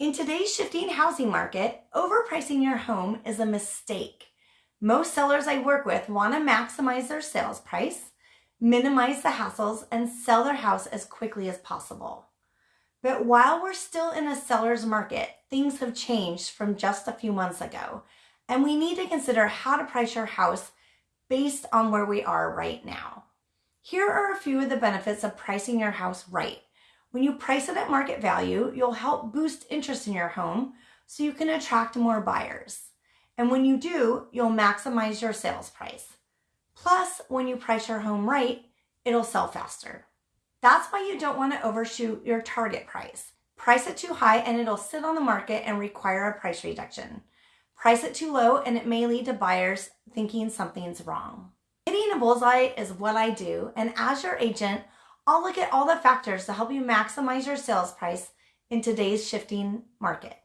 In today's shifting housing market, overpricing your home is a mistake. Most sellers I work with want to maximize their sales price, minimize the hassles, and sell their house as quickly as possible. But while we're still in a seller's market, things have changed from just a few months ago, and we need to consider how to price your house based on where we are right now. Here are a few of the benefits of pricing your house right. When you price it at market value, you'll help boost interest in your home so you can attract more buyers. And when you do, you'll maximize your sales price. Plus, when you price your home right, it'll sell faster. That's why you don't want to overshoot your target price. Price it too high and it'll sit on the market and require a price reduction. Price it too low and it may lead to buyers thinking something's wrong. Hitting a bullseye is what I do, and as your agent, I'll look at all the factors to help you maximize your sales price in today's shifting market.